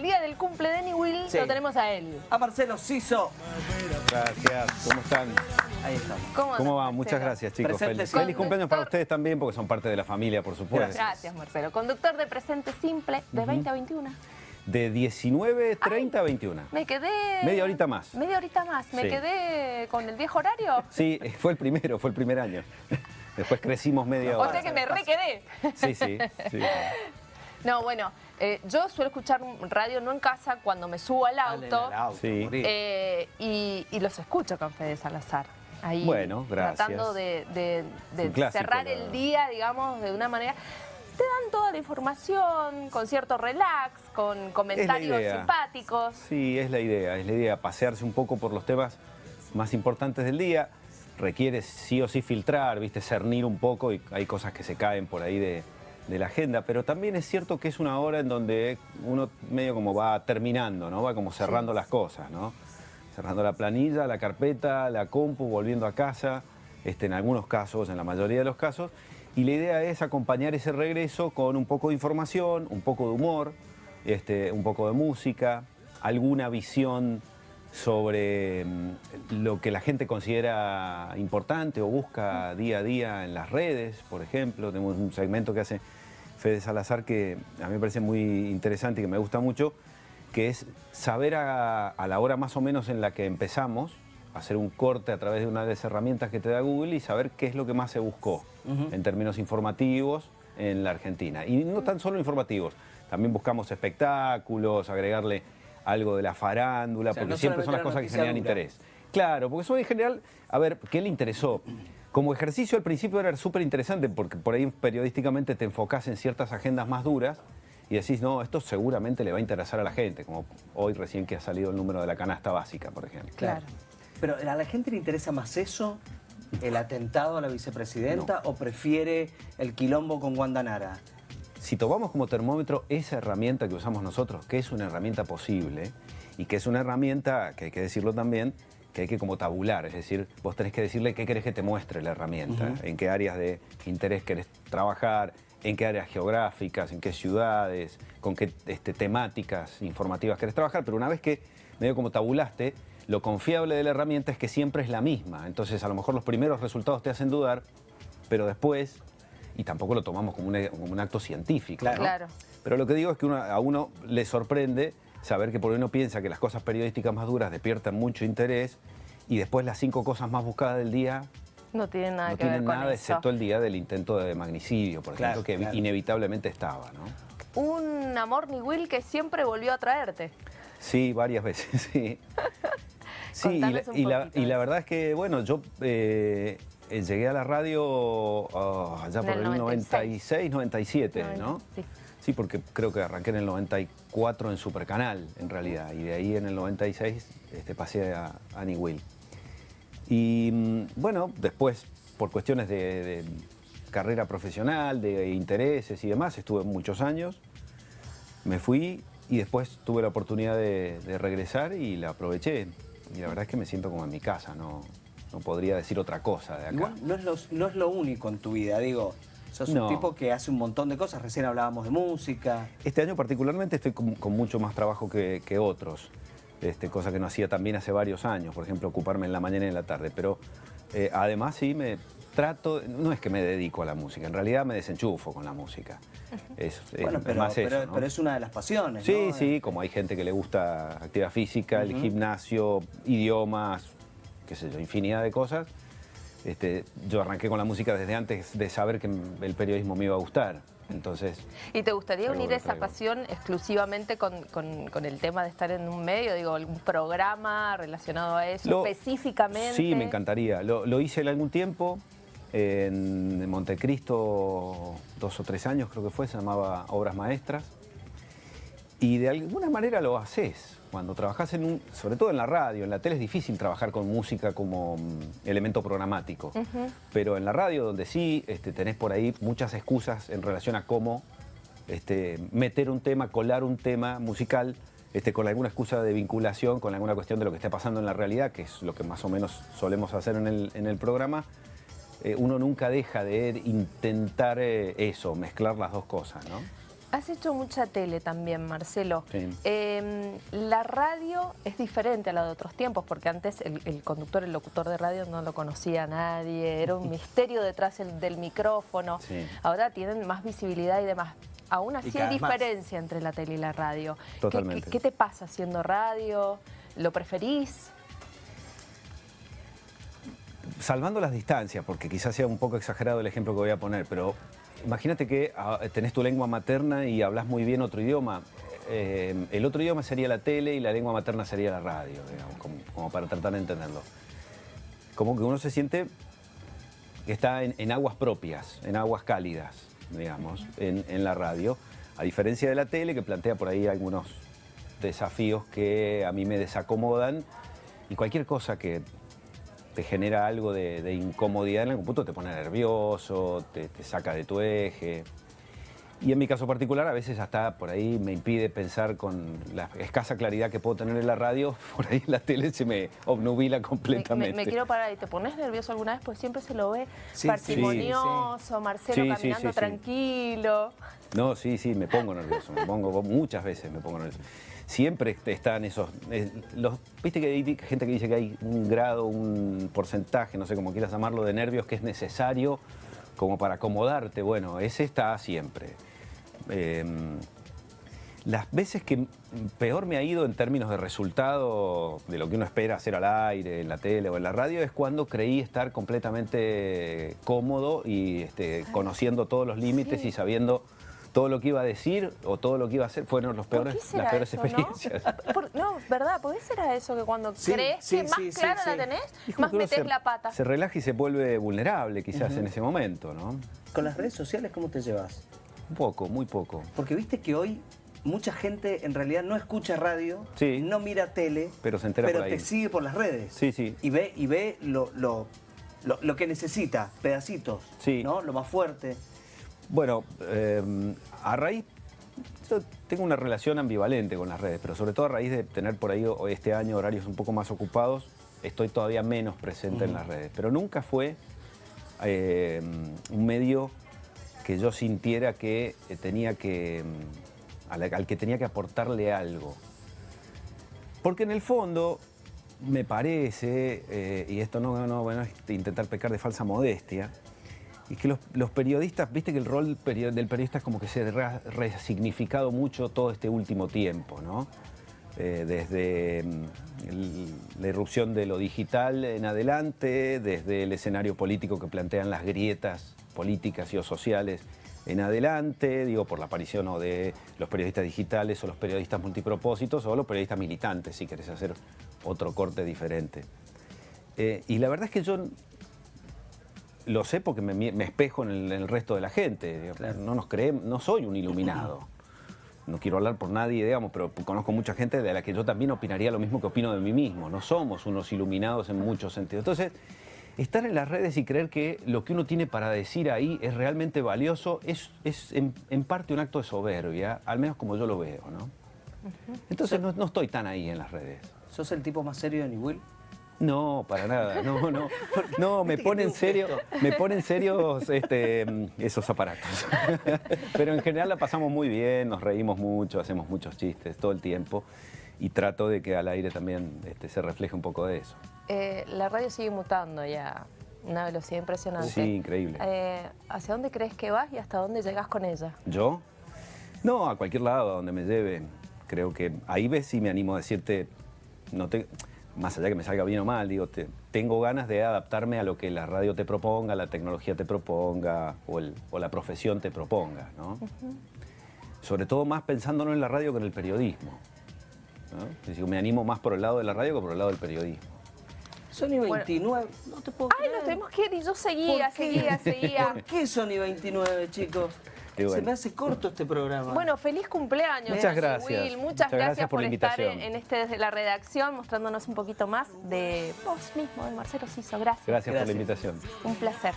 El día del cumple de Will Sí. lo tenemos a él. A Marcelo Siso. Gracias, ¿cómo están? Ahí estamos. ¿Cómo, ¿Cómo va? Muchas gracias, chicos. Presente, Feliz, feliz cumpleaños para ustedes también, porque son parte de la familia, por supuesto. Gracias, Marcelo. Conductor de Presente Simple de 20 a 21. De 19.30 a 21. Me quedé... Media horita más. Media horita más. Me Sí. quedé con el viejo horario. Sí, fue el primero, fue el primer año. Después crecimos media O hora. sea que me re quedé. Sí, sí, sí. No, bueno, eh, yo suelo escuchar radio no en casa cuando me subo al auto. Sí. eh, y, y los escucho con Fede Salazar. Ahí, Bueno, gracias. Tratando de, de- de un clásico, cerrar el día, digamos, de una manera... Te dan toda la información, con cierto relax, con comentarios simpáticos. Sí, es la idea, es la idea, pasearse un poco por los temas más importantes del día. Requiere sí o sí filtrar, viste, cernir un poco y hay cosas que se caen por ahí de, de la agenda, pero también es cierto que es una hora en donde uno medio como va terminando, ¿no? Va como cerrando las cosas, ¿no? Cerrando la planilla, la carpeta, la compu, volviendo a casa, este, en algunos casos, en la mayoría de los casos, y la idea es acompañar ese regreso con un poco de información, un poco de humor, este, un poco de música, alguna visión sobre mm, lo que la gente considera importante o busca día a día en las redes, por ejemplo. Tenemos un segmento que hace Fede Salazar que a mí me parece muy interesante y que me gusta mucho, que es saber a, a la hora más o menos en la que empezamos, hacer un corte a través de una de las herramientas que te da Google y saber qué es lo que más se buscó en términos informativos en la Argentina. Y no tan solo informativos, también buscamos espectáculos, agregarle algo de la farándula, O sea, porque no siempre son las cosas que generan dura. interés. Claro, porque eso en general, a ver, ¿qué le interesó? Como ejercicio al principio era súper interesante porque por ahí periodísticamente te enfocás en ciertas agendas más duras y decís, no, esto seguramente le va a interesar a la gente, como hoy recién que ha salido el número de la canasta básica, por ejemplo. Claro. Pero ¿a la gente le interesa más eso, el atentado a la vicepresidenta, o prefiere el quilombo con Wanda Nara? Si tomamos como termómetro esa herramienta que usamos nosotros, que es una herramienta posible y que es una herramienta, que hay que decirlo también, que hay que como tabular, es decir, vos tenés que decirle qué querés que te muestre la herramienta, en qué áreas de interés querés trabajar, en qué áreas geográficas, en qué ciudades, con qué este, temáticas informativas querés trabajar, pero una vez que medio como tabulaste, lo confiable de la herramienta es que siempre es la misma, entonces a lo mejor los primeros resultados te hacen dudar, pero después, y tampoco lo tomamos como un, como un acto científico, Claro. ¿no? Claro. Pero lo que digo es que uno- a uno le sorprende saber que por uno piensa que las cosas periodísticas más duras despiertan mucho interés y después las cinco cosas más buscadas del día No tiene nada no que ver tienen con nada eso. excepto el día del intento de magnicidio, por Claro, ejemplo, que claro. inevitablemente estaba, ¿no? Un amor ni Will que siempre volvió a traerte. Sí, varias veces, sí. Sí, y la, y la- y verdad es que, bueno, yo eh, llegué a la radio ah, allá por el el 96, 96, 97, Noventa- ¿no? sí. Sí, porque creo que arranqué en el 94 en Supercanal, en realidad, y de ahí en el 96 este, pasé a Annie Will. Y mm, bueno, después, por cuestiones de, de carrera profesional, de intereses y demás, estuve muchos años, me fui y después tuve la oportunidad de, de regresar y la aproveché. Y la verdad es que me siento como en mi casa, no, no podría decir otra cosa de acá. No es, lo, no es lo único en tu vida, digo. Sos No. un tipo que hace un montón de cosas. Recién hablábamos de música. Este año particularmente estoy con, con mucho más trabajo que, que otros, este, cosa que no hacía también hace varios años, por ejemplo, ocuparme en la mañana y en la tarde, pero eh, además sí me trato, no es que me dedico a la música, en realidad me desenchufo con la música. Es, es Bueno, pero, más pero, eso, ¿no? pero es una de las pasiones, Sí, ¿no? sí, como hay gente que le gusta actividad física, el gimnasio, idiomas, qué sé yo, infinidad de cosas. Este, yo arranqué con la música desde antes de saber que el periodismo me iba a gustar. Entonces, ¿Y te gustaría unir esa pasión exclusivamente con, con- con el tema de estar en un medio? Digo, algún programa relacionado a eso Lo- específicamente. Sí, me encantaría. Lo, lo hice en algún tiempo, en Montecristo, dos o tres años creo que fue, se llamaba Obras Maestras. Y de alguna manera lo haces. Cuando trabajas en un, sobre todo en la radio, en la tele es difícil trabajar con música como mm, elemento programático. Pero en la radio, donde sí este, tenés por ahí muchas excusas en relación a cómo este, meter un tema, colar un tema musical, este, con alguna excusa de vinculación, con alguna cuestión de lo que está pasando en la realidad, que es lo que más o menos solemos hacer en el, en el programa, eh, uno nunca deja de intentar eh, eso, mezclar las dos cosas, ¿no? Has hecho mucha tele también, Marcelo. Sí. Eh, la radio es diferente a la de otros tiempos, porque antes el, el conductor, el locutor de radio no lo conocía nadie, era un misterio detrás el- del micrófono. Sí. Ahora tienen más visibilidad y demás. Aún así hay más. diferencia entre la tele y la radio. ¿Qué- Totalmente. ¿Qué, qué te pasa haciendo radio? ¿Lo preferís? salvando las distancias, porque quizás sea un poco exagerado el ejemplo que voy a poner, pero imagínate que ah, tenés tu lengua materna y hablas muy bien otro idioma. Eh, el otro idioma sería la tele y la lengua materna sería la radio, digamos, como, como para tratar de entenderlo. Como que uno se siente que está en, en aguas propias, en aguas cálidas, digamos, en, en la radio, a diferencia de la tele que plantea por ahí algunos desafíos que a mí me desacomodan y cualquier cosa que te genera algo de, de incomodidad en algún punto te pone nervioso, te, te saca de tu eje. Y en mi caso particular, a veces hasta por ahí me impide pensar con la escasa claridad que puedo tener en la radio, por ahí la tele se me obnubila Me, completamente. me- me quiero parar y te pones nervioso alguna vez, pues siempre se lo ve Sí, parsimonioso, Marcelo Sí, sí, caminando sí, sí. tranquilo. No, sí, sí, me pongo nervioso, me pongo, muchas veces me pongo nervioso. Siempre están esos, eh, los, viste que hay gente que dice que hay un grado, un porcentaje, no sé cómo quieras llamarlo, de nervios que es necesario como para acomodarte. Bueno, ese está siempre. Eh, las veces que peor me ha ido en términos de resultado de lo que uno espera hacer al aire, en la tele o en la radio, es cuando creí estar completamente cómodo y este, conociendo todos los límites Sí. y sabiendo todo lo que iba a decir o todo lo que iba a hacer, fueron los ¿Por peores, qué será las peores eso, experiencias. ¿no? Por- no, ¿verdad? ¿Por qué será eso que cuando Sí, crees sí, que más sí, clara sí. la tenés, más metes la pata? Se relaja y se vuelve vulnerable quizás en ese momento, ¿no? ¿Con las redes sociales cómo te llevas? Un poco, muy poco. Porque viste que hoy mucha gente en realidad no escucha radio, Sí. no mira tele, Pero se entera pero por ahí. te sigue por las redes. Sí, sí. Y ve, y ve lo, lo, lo, lo que necesita, pedacitos, Sí. ¿no? Lo más fuerte. Bueno, eh, a raíz, yo tengo una relación ambivalente con las redes, pero sobre todo a raíz de tener por ahí este año horarios un poco más ocupados, estoy todavía menos presente en las redes. Pero nunca fue eh, un medio que yo sintiera que eh, tenía que, mm, al, al que tenía que aportarle algo. Porque en el fondo, me parece, eh, y esto no, no bueno, es intentar pecar de falsa modestia, y que los, periodistas, viste que el rol del periodista es como que se ha resignificado mucho todo este último tiempo, ¿no? Eh, desde mm, la irrupción de lo digital en adelante, desde el escenario político que plantean las grietas políticas y o sociales en adelante, digo, por la aparición o de los periodistas digitales o los periodistas multipropósitos o los periodistas militantes, si querés hacer otro corte diferente. Eh, y la verdad es que yo lo sé porque me, me espejo en el, en el resto de la gente. No nos creemos, no soy un iluminado. No quiero hablar por nadie, digamos, pero conozco mucha gente de la que yo también opinaría lo mismo que opino de mí mismo. No somos unos iluminados en muchos sentidos. Entonces, estar en las redes y creer que lo que uno tiene para decir ahí es realmente valioso es, es en, en parte un acto de soberbia, al menos como yo lo veo, ¿no? Entonces no, no estoy tan ahí en las redes. ¿Sos el tipo más serio de New Will? No, para nada, no, no. No, me pone en serio, me pone en serio este, esos aparatos. Pero en general la pasamos muy bien, nos reímos mucho, hacemos muchos chistes todo el tiempo y trato de que al aire también este, se refleje un poco de eso. Eh, la radio sigue mutando ya, una velocidad impresionante. Sí, increíble. Eh, ¿Hacia dónde crees que vas y hasta dónde llegas con ella? ¿Yo? No, a cualquier lado, a donde me lleve. Creo que ahí ves si me animo a decirte, no te, más allá que me salga bien o mal, digo, te- tengo ganas de adaptarme a lo que la radio te proponga, la tecnología te proponga o, el- o la profesión te proponga, ¿no? Sobre todo más pensándolo en la radio que en el periodismo. ¿no? Es decir, me animo más por el lado de la radio que por el lado del periodismo. Sony 29, no te puedo Ay, creer. nos tenemos que ir y yo seguía, seguía, seguía. ¿Por qué Sony 29, chicos? Se bueno. me hace corto este programa. Bueno, feliz cumpleaños. Muchas gracias. Will. Muchas, Muchas gracias, gracias por por, la estar en, en este desde la redacción, mostrándonos un poquito más de vos mismo, de Marcelo Ciso. Gracias. Gracias, por la invitación. Un placer.